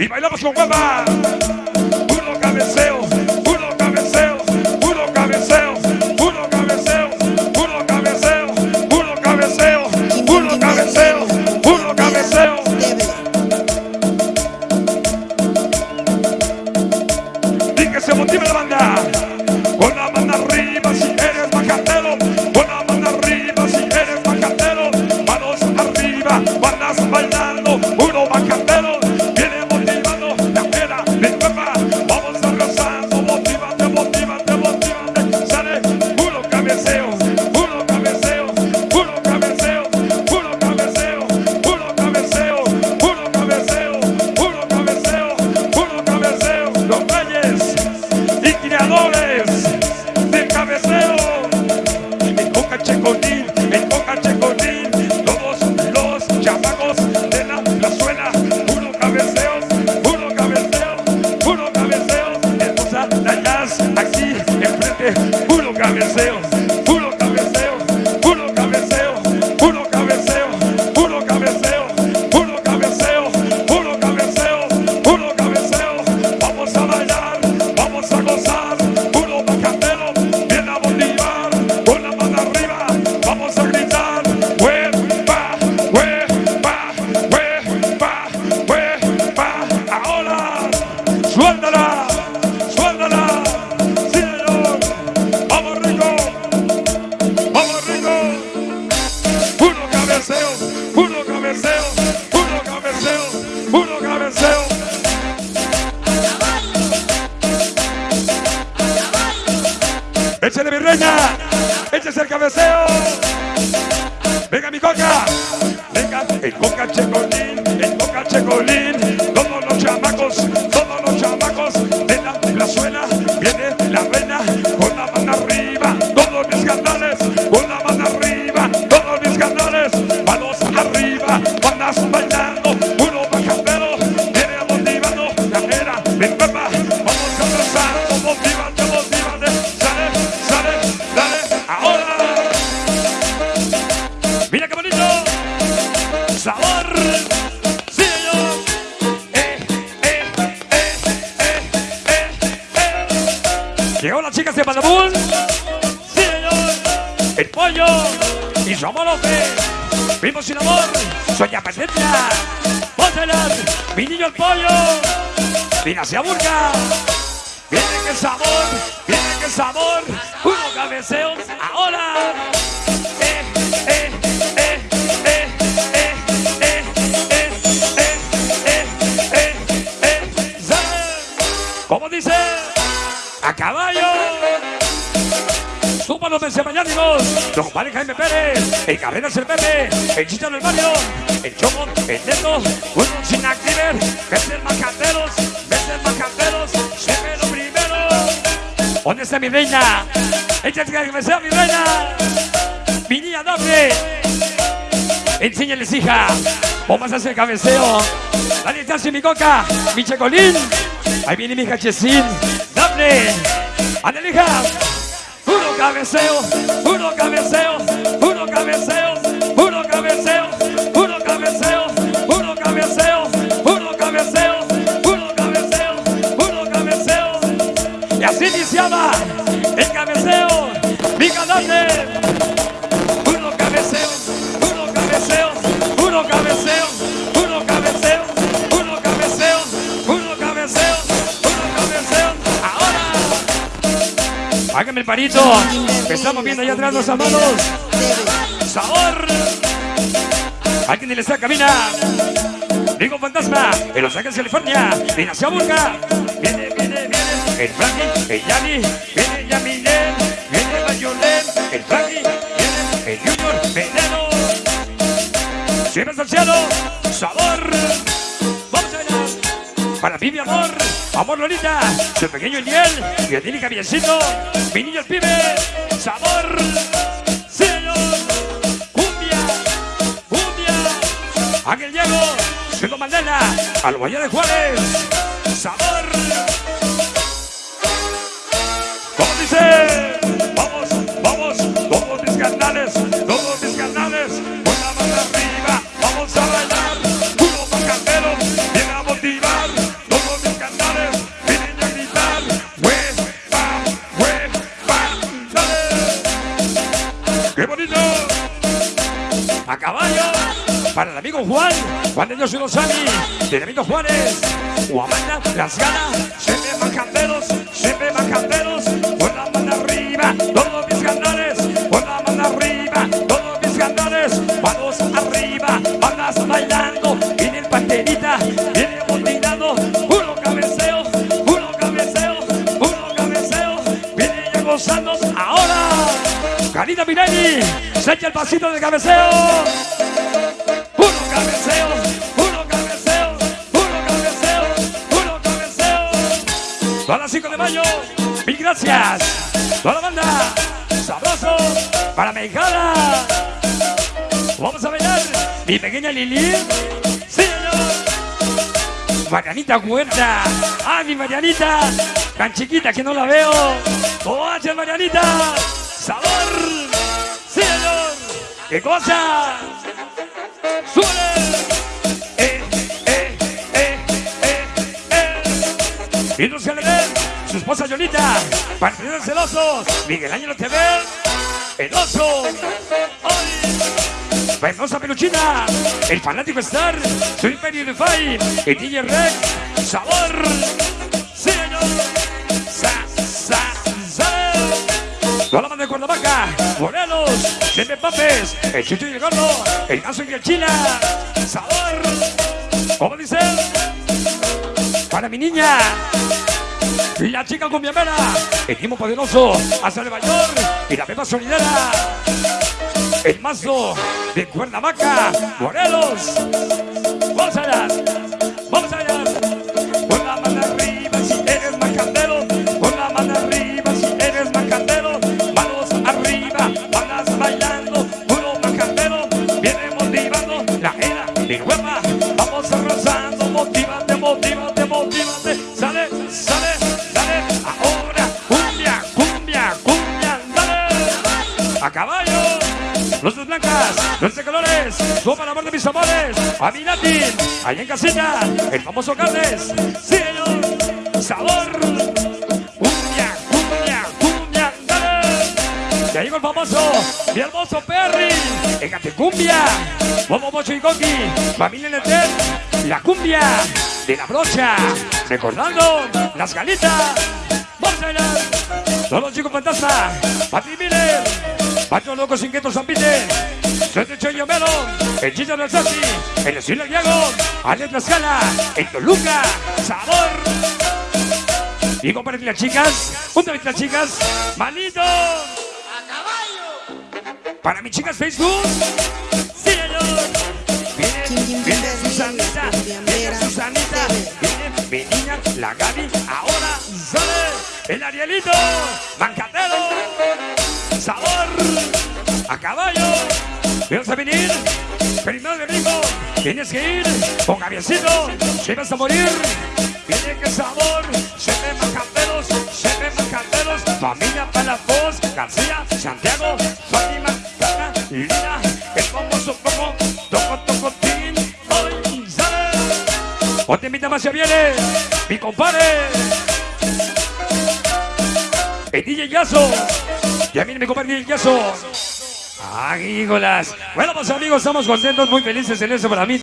Y bailamos con guapa. Puro cabeceo, puro cabeceo, puro cabeceo, puro cabeceo, puro cabeceo, puro cabeceo, puro cabeceo, puro cabeceo. Y que se motive la banda. Cabeceo, puro cabeceo, puro cabeceo. Échale mi reina, échese el cabeceo. Venga mi coca, venga el coca checolín, el coca checolín. Era, ven papá, vamos a abrazar, motívate, motívate, sale, sale, dale, ahora. Mira qué bonito. Sabor. Sí. Eh, eh, eh, eh, eh, eh. Llegó la chica de Panamún. Sí, señor. El pollo y su amorote. Vimos sin amor. Soña Patricia. Pónselas. Mi niño el pollo. Mira hacia Burga. Viene que sabor. Viene que sabor. Uno cabeceo. Ahora. Suman los mensajeros, los compadres Jaime Pérez, el Carreras el Pepe, el Chicharo el Mario, el Chomo, el Neto, uno sin activer, veces macateros, veces macateros, siempre lo primero. ¿Dónde está mi reina? Échate que me sea mi reina. Mi niña Dafne. Enséñales, hija. Vamos a hacer cabeceo. Dale chance, mi coca, mi checolín. Ahí viene mi cachecín. Dafne. Ándale, hija. Cabeceio, venceu, cabeceio. El parito. Me estamos viendo allá atrás los amados. Sabor. Alguien le está cabina. Digo fantasma. En Los Ángeles, California. Viene hacia Burga. Viene, viene, viene. El Frankie, el Yanni. Viene Yamilén. Viene Mayolén. El Frankie. Viene el Junior. Veneno. Siempre cielo. Sabor. A. Para ti, mi amor. Amor Lolita. Su pequeño Eliel. Y el Dini Javiercito. Mi niño el pibe. Sabor. Señor. Cumbia. Cumbia. Ángel Diego. Siendo Mandela. Al Guayá de Juárez. a caballo para el amigo Juan, Juan de Dios y los Amis, del amigo Juárez, Guamanda, las ganas, siempre más camperos, siempre más camperos. Karina Mirelli, se echa el pasito de cabeceo. Uno cabeceo, uno cabeceo, uno cabeceo, uno cabeceo. Todas las 5 de mayo, mil gracias. Toda la banda, sabroso, para Mexicana. Vamos a bailar, mi pequeña Lili. Sí, señor. Marianita Huerta. Ah, mi Marianita. Tan chiquita que no la veo. ¿Cómo hace Marianita? Sabor. Sí, señor. ¿Qué cosa? ¡Súbele! Eh, eh, eh, eh, eh. Y no se le ve su esposa Yolita, partidores celosos, Miguel Ángel TV, el oso, hoy, Venosa Peluchina, el fanático Star, su imperio el DJ Rex, sabor, Toda la banda de Cuernavaca, Morelos, Siempre Papes, el Chucho y el Gordo, el Caso y el Chila, Sabor, ¿cómo dice? Para mi niña, la chica cumbiamera, el Timo Poderoso, hasta Nueva York, y la Pepa Solidera, el Mazo de Cuernavaca, Morelos, vamos toma la amor de mis amores, a mi Nati, allá en casita, el famoso Carles, señor, sabor, cumbia, cumbia, cumbia, dale. Ya llegó el famoso, mi hermoso Perry, en cumbia, Bobo Bocho y Coqui, familia Netel, la cumbia de la brocha, recordando las galitas, vamos a bailar. Todos los chicos fantasma, Pati Miller, Pacho Locos Inquietos San Peter, Soy Chollo Melo, el Chicho del Sassi, el estilo Diego, Alex Lascala, el Toluca, Sabor. Y compartir las chicas, un de las chicas, malito. Para mis chicas Facebook, sí señor. Viene, viene Susanita, viene Susanita, viene mi niña, la Gaby, ahora sale el Arielito, a caballo, vamos a venir, primero de rico, tienes que ir con Gaviecito, si vas a morir, viene que sabor, se ven macanteros, se ven macanteros, familia Palafoz, García, Santiago, Fátima, Tana, Lina, el famoso Coco, Toco, Toco, Tin, hoy sale, Otra invita más se viene, mi compadre, el DJ Yazo, ya viene mi compadre DJ Yazo. ¡Agrícolas! Bueno, pues amigos, estamos contentos, muy felices en eso para mí.